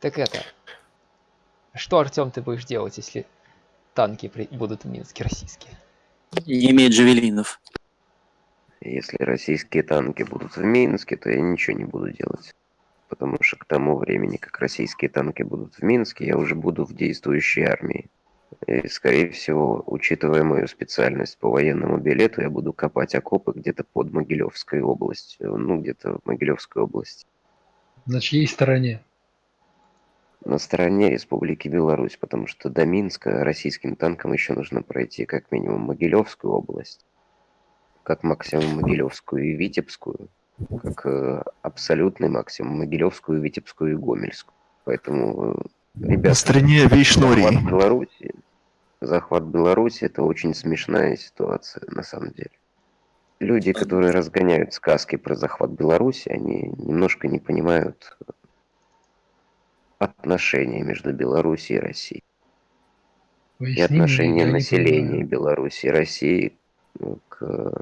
Так это... Что, Артем, ты будешь делать, если танки при... будут в Минске российские? Не имеет джавелинов. Если российские танки будут в Минске, то я ничего не буду делать. Потому что к тому времени, как российские танки будут в Минске, я уже буду в действующей армии. И, скорее всего, учитывая мою специальность по военному билету, я буду копать окопы где-то под Могилевской областью. Ну, где-то в Могилевской области. На чьей стороне? На стороне Республики Беларусь, потому что до Минска российским танкам еще нужно пройти как минимум Могилевскую область, как максимум Могилевскую и Витебскую, как э, абсолютный максимум Могилевскую, Витебскую и Гомельскую. Поэтому, э, ребята, На стороне Вейшнории. захват Беларуси, захват Беларуси это очень смешная ситуация на самом деле. Люди, которые разгоняют сказки про захват Беларуси, они немножко не понимают отношения между Беларусью и Россией и Поясни отношение мне, я не населения. Беларуси и России ну, к,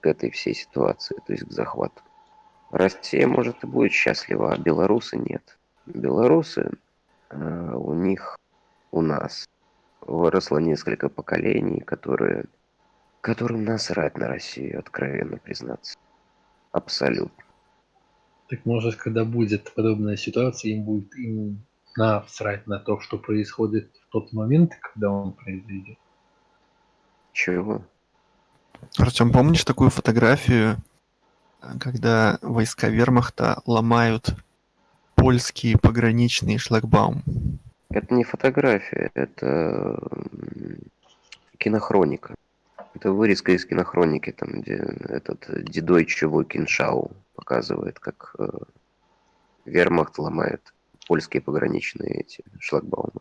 к этой всей ситуации, то есть к захвату. Россия, может, и будет счастлива, а белорусы нет. Белорусы, э, у них, у нас выросло несколько поколений, которые, которым насрать на Россию, откровенно признаться. Абсолютно. Так может, когда будет подобная ситуация, им будет им насрать на то, что происходит в тот момент, когда он произойдет. Чего? Артем, помнишь такую фотографию, когда войска вермахта ломают польские пограничные шлагбаум? Это не фотография, это кинохроника. Это вырезка из кинохроники, там, где этот Дидой Чего Киншау показывает, как э, вермахт ломает польские пограничные эти шлагбаумы.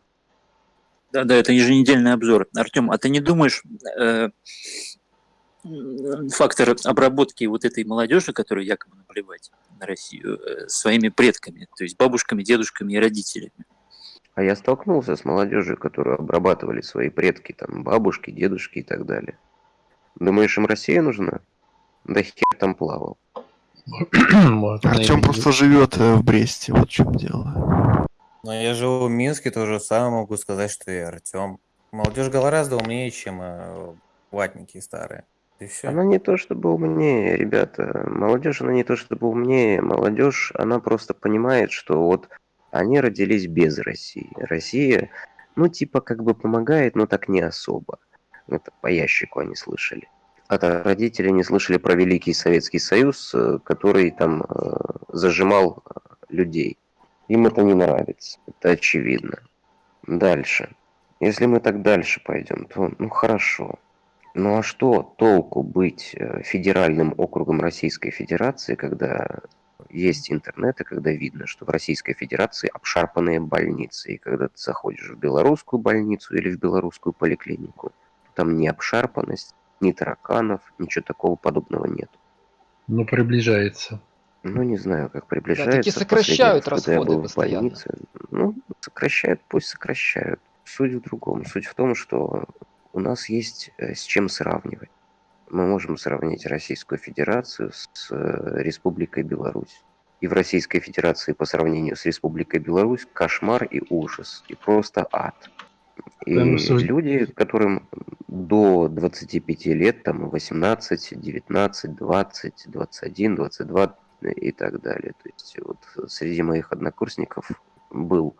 Да-да, это еженедельный обзор. Артем, а ты не думаешь, э, фактор обработки вот этой молодежи, которая якобы наплевать на Россию, э, своими предками, то есть бабушками, дедушками и родителями? А я столкнулся с молодежью, которую обрабатывали свои предки, там, бабушки, дедушки и так далее. Думаешь, им Россия нужна? Да хер там плавал. Артем просто живет э, в Бресте, вот в чем дело. Но я живу в Минске, то же самое могу сказать, что и Артем. Молодежь гораздо умнее, чем э, ватники старые. И все. Она не то чтобы умнее, ребята. Молодежь, она не то чтобы умнее. Молодежь, она просто понимает, что вот они родились без России. Россия, ну, типа, как бы помогает, но так не особо. Это по ящику они слышали. От родителей не слышали про Великий Советский Союз, э, который там э, зажимал людей. Им это не нравится, это очевидно. Дальше. Если мы так дальше пойдем, то ну хорошо. Ну а что толку быть э, федеральным округом Российской Федерации, когда есть интернет, и когда видно, что в Российской Федерации обшарпанные больницы, и когда ты заходишь в белорусскую больницу или в белорусскую поликлинику, там ни обшарпанность, ни тараканов, ничего такого подобного нет. Ну, приближается. Ну, не знаю, как приближается. таки В последний сокращают раз, когда я расходы был в постоянно. больнице, ну, сокращают, пусть сокращают. Суть в другом. Суть в том, что у нас есть э, с чем сравнивать. Мы можем сравнить Российскую Федерацию с э, Республикой Беларусь. И в Российской Федерации по сравнению с Республикой Беларусь кошмар и ужас. И просто ад. И люди, которым до 25 лет, там 18, 19, 20, 21, 22 и так далее. То есть вот среди моих однокурсников был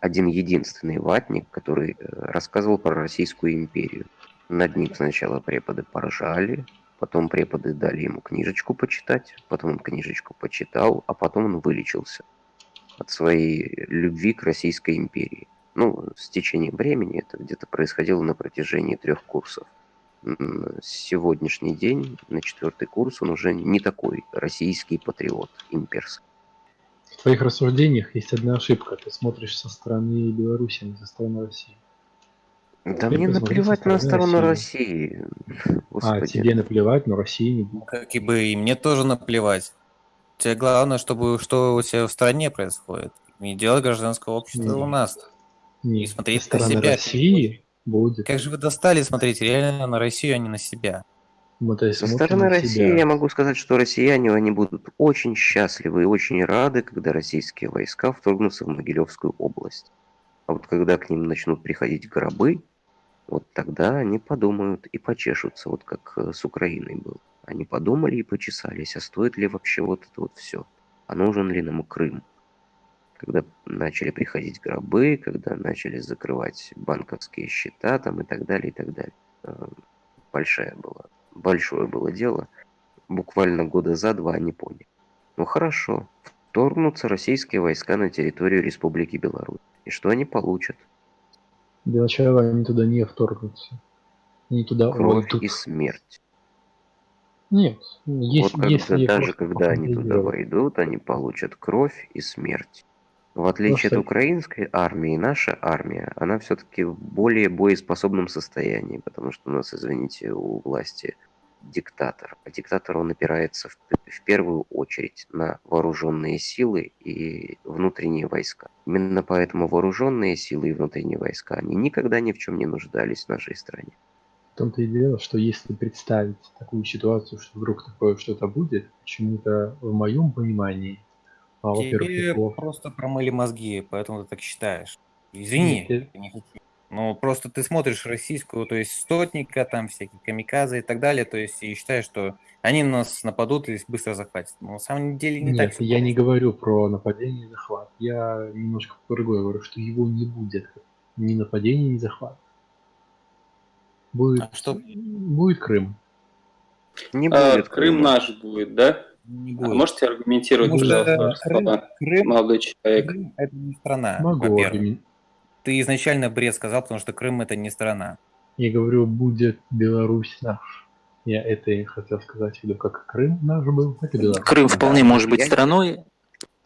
один единственный ватник, который э, рассказывал про Российскую империю. Над ним сначала преподы поржали, потом преподы дали ему книжечку почитать, потом он книжечку почитал, а потом он вылечился от своей любви к Российской империи. Ну, с течением времени это где-то происходило на протяжении трех курсов. Сегодняшний день, на четвертый курс, он уже не такой российский патриот, имперский. В твоих рассуждениях есть одна ошибка. Ты смотришь со стороны Беларуси, а не со стороны России. Да мне наплевать на сторону России. России. А, тебе наплевать, но России не будет. Как и бы и мне тоже наплевать. Тебе главное, чтобы что у тебя в стране происходит. Не делать гражданское общество Не. у нас. Не, И смотреть на себя. России будет. Как же вы достали смотреть реально на Россию, а не на себя? Мы, то есть, Со стороны России себя. я могу сказать, что россияне они будут очень счастливы и очень рады, когда российские войска вторгнутся в Могилевскую область. А вот когда к ним начнут приходить гробы, вот тогда они подумают и почешутся, вот как э, с Украиной был. Они подумали и почесались, а стоит ли вообще вот это вот все? А нужен ли нам Крым? Когда начали приходить гробы, когда начали закрывать банковские счета там и так далее, и так далее. Э, Большая была, большое было дело. Буквально года за два они поняли. Ну хорошо, вторгнутся российские войска на территорию Республики Беларусь. И что они получат? Для начала они туда не вторгнутся. Они туда Кровь войдут. и смерть. Нет, есть, вот если когда, даже просто когда они туда войдут, они получат кровь и смерть. В отличие от Просто- украинской армии, наша армия, она все-таки в более боеспособном состоянии, потому что у нас, извините, у власти диктатор. А диктатор, он опирается в, в первую очередь на вооруженные силы и внутренние войска. Именно поэтому вооруженные силы и внутренние войска, они никогда ни в чем не нуждались в нашей стране. В том-то и дело, что если представить такую ситуацию, что вдруг такое что-то будет, почему-то в моем понимании, а, Тебе просто промыли мозги, поэтому ты так считаешь. Извини, Нет, не хочу. Ну, просто ты смотришь российскую, то есть стотника, там всякие камиказы и так далее, то есть и считаешь, что они нас нападут и быстро захватят. Но на самом деле не так. Нет, всё я не говорю про нападение и захват. Я немножко про другое говорю, что его не будет. Ни нападения, ни захват. Будет, А что? будет Крым. Не А, будет Крым Крыма. наш будет, да? Не А будет. можете аргументировать, Потому пожалуйста, Крым, слова, Крым- молодой человек? Крым это не страна, Могу во-первых. Ты изначально бред сказал, потому что Крым это не страна. Я говорю, будет Беларусь наш. Я это и хотел сказать виду, как Крым наш был, так и Беларусь. Крым вполне Да, может быть страной.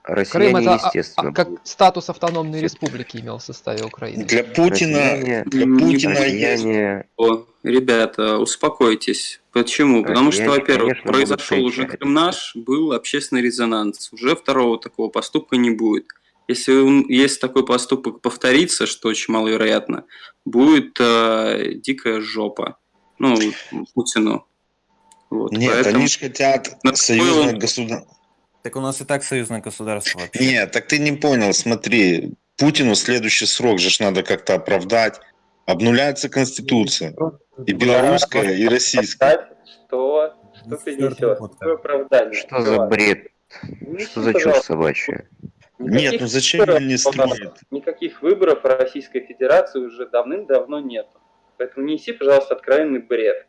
Россияне, Крым это а- естественно, а, как будут. статус автономной республики имел в составе Украины. Для Путина, Россияне, для Не Путина есть россияне О, ребята, успокойтесь. Почему? Потому что, во-первых, произошел уже. Крым наш, был общественный резонанс. Уже второго такого поступка не будет. Если он- если такой поступок повторится, что очень маловероятно, будет э, дикая жопа. Ну, Путину. Вот, Нет, поэтому- они же хотят союзное было- государство. Так у нас и так союзное государство вообще. Нет, так ты не понял, смотри. Путину следующий срок же надо как-то оправдать. Обнуляется Конституция. И белорусская, и российская. Что? Что ты несешь? Какое оправдание? Что за бред? Что за чушь собачья? Нет, ну зачем выборов он не у нас- строит? Никаких выборов в Российской Федерации уже давным-давно нет. Поэтому неси, пожалуйста, откровенный бред.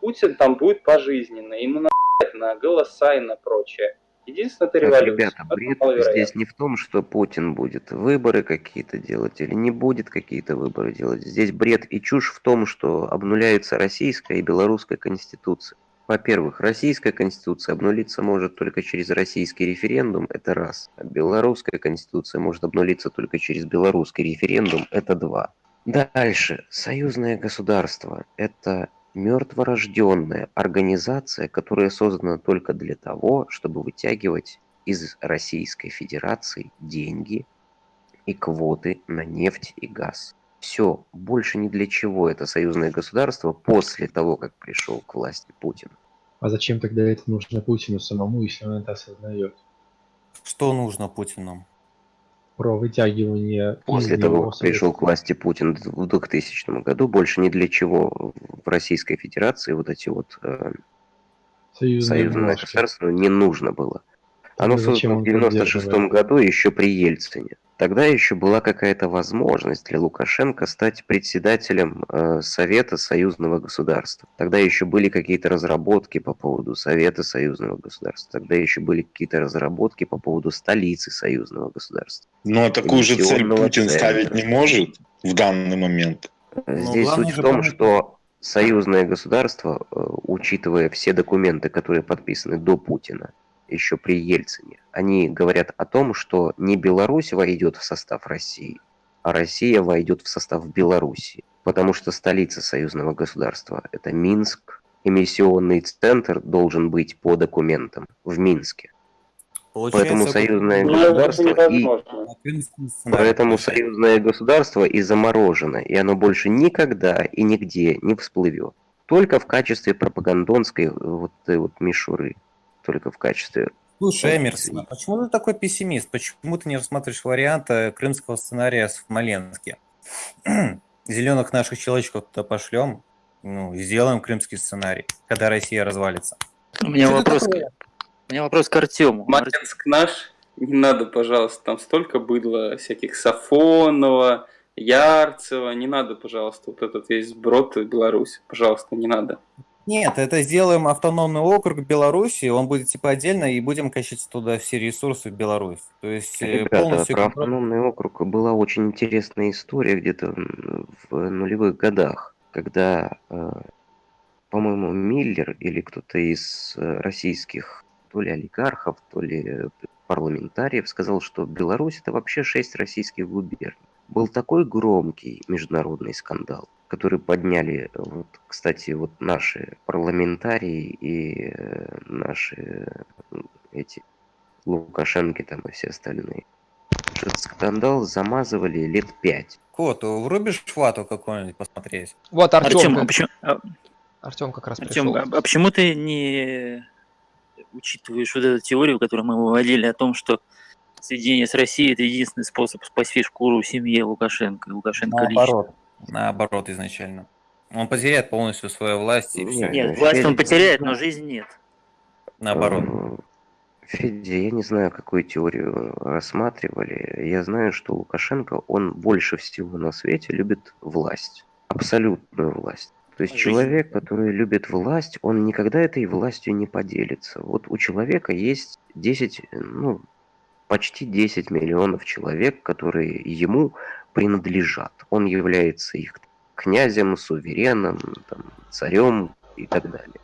Путин там будет пожизненно, ему на на голоса и на прочее. Единственное, это Так, революция. ребята, бред здесь не в том, что Путин будет выборы какие-то делать или не будет какие-то выборы делать. Здесь бред и чушь в том, что обнуляется российская и белорусская конституция. Во-первых, российская конституция обнулиться может только через российский референдум, это раз. А белорусская конституция может обнулиться только через белорусский референдум, это два. Дальше. Союзное государство – это мертворожденная организация, которая создана только для того, чтобы вытягивать из Российской Федерации деньги и квоты на нефть и газ. Все, больше ни для чего это союзное государство после того, как пришел к власти Путин. А зачем тогда это нужно Путину самому, если он это осознает? Что нужно Путину? Про вытягивание После того, как пришел к власти Путин в 2000 году, больше ни для чего в Российской Федерации вот эти вот э, союзные союзное бумажки. государство не нужно было. Оно создано в он 96 поддерживает? году еще при Ельцине. Тогда еще была какая-то возможность для Лукашенко стать председателем э, Совета союзного государства. Тогда еще были какие-то разработки по поводу Совета союзного государства. Тогда еще были какие-то разработки по поводу столицы союзного государства. Но такую же цель Путин центра. ставить не может в данный момент. Ну, Здесь главное суть в том, что союзное государство, э, учитывая все документы, которые подписаны до Путина, еще при Ельцине, они говорят о том, что не Беларусь войдет в состав России, а Россия войдет в состав Беларуси. Потому что столица союзного государства – это Минск. Эмиссионный центр должен быть по документам в Минске. Поэтому Получается, союзное Ну, это государство и Поэтому союзное государство и заморожено, и оно больше никогда и нигде не всплывет. только в качестве пропагандонской э, вот вот мишуры. Только в качестве... Слушай, Эмерсон, а почему ты такой пессимист? Почему ты не рассматриваешь варианта крымского сценария в Смоленске? Зеленых наших человечков туда пошлем, ну, и сделаем крымский сценарий, когда Россия развалится. У меня Что вопрос, такое? у меня вопрос к Артему. Смоленск наш, не надо, пожалуйста, там столько быдло всяких Сафонова, Ярцева, не надо, пожалуйста, вот этот весь сброд в Беларусь, пожалуйста, не надо. Нет, это сделаем автономный округ Беларуси, он будет типа отдельно, и будем качать туда все ресурсы в Беларусь. То есть э, Ребята, полностью... про автономный округ была очень интересная история где-то в нулевых годах, когда, э, по-моему, Миллер или кто-то из э, российских то ли олигархов, то ли парламентариев сказал, что Беларусь это вообще шесть российских губерний. Был такой громкий международный скандал, который подняли, э, вот, кстати, вот наши парламентарии и э, наши э, эти Лукашенко там и все остальные. Этот скандал замазывали лет пять. Кот, врубишь фату какую-нибудь посмотреть? Вот Артем, а Артем, почему, а, Артем как раз Артем, пришел. а, а почему ты не учитываешь вот эту теорию, которую мы выводили о том, что соединение с Россией это единственный способ спасти шкуру семье Лукашенко, и Лукашенко лично? Наоборот. Наоборот изначально. Он потеряет полностью свою власть и все. Нет, Нет, власть он потеряет, но жизнь нет. Наоборот. Э, Федя, я не знаю, какую теорию рассматривали. Я знаю, что Лукашенко, он больше всего на свете любит власть. Абсолютную власть. То есть Жизнь. человек, который любит власть, он никогда этой властью не поделится. Вот у человека есть 10, ну, почти 10 миллионов человек, которые ему принадлежат. Он является их князем, сувереном, там, царем и так далее.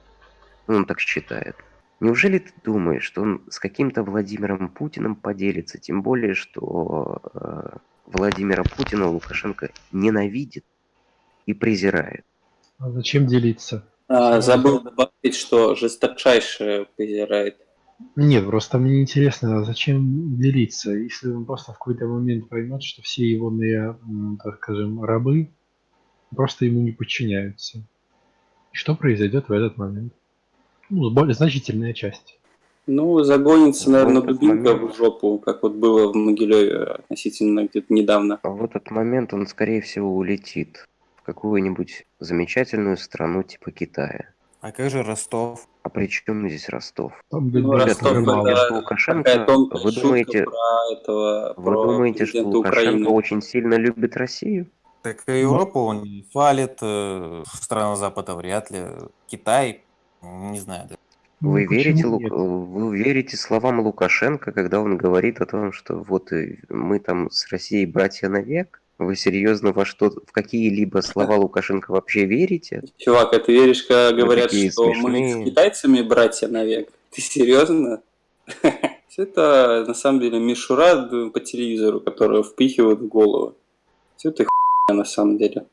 Он так считает. Неужели ты думаешь, что он с каким-то Владимиром Путиным поделится? Тем более, что э, Владимира Путина Лукашенко ненавидит и презирает. А зачем делиться? А, забыл добавить, что жесточайше презирает. Нет, просто мне интересно, зачем делиться, если он просто в какой-то момент поймет, что все его, так скажем, рабы просто ему не подчиняются. Что произойдет в этот момент? Ну, более значительная часть. Ну, загонится, наверное, В этот дубинка момент- в жопу, как вот было в Могилеве относительно где-то недавно. А в этот момент он, скорее всего, улетит в какую-нибудь замечательную страну типа Китая. А как же Ростов? А при чем здесь Ростов? Там Ну, Ростов мало. это что Лукашенко- вы думаете- про этого, Вы про думаете, что Лукашенко Украины. очень сильно любит Россию? Так и Европу он не фалит, э, страны Запада вряд ли. Китай, не знаю. да. Ну, Вы почему верите, нет? вы верите словам Лукашенко, когда он говорит о том, что вот э, мы там с Россией братья навек? Вы серьезно во что, в какие-либо слова Лукашенко вообще верите? Чувак, а ты веришь, когда говорят, что мы смешные. с китайцами братья навек? Ты серьезно? Все это на самом деле мишура по телевизору, которую впихивают в голову. Все это хуйня на самом деле.